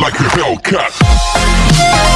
like a Hellcat.